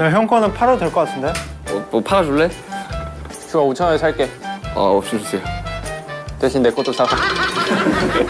야, 형 거는 팔아도 될 것 같은데? 뭐, 뭐 팔아줄래? 주아 5천 원에 살게. 아 없이 주세요 대신 내 것도 사가.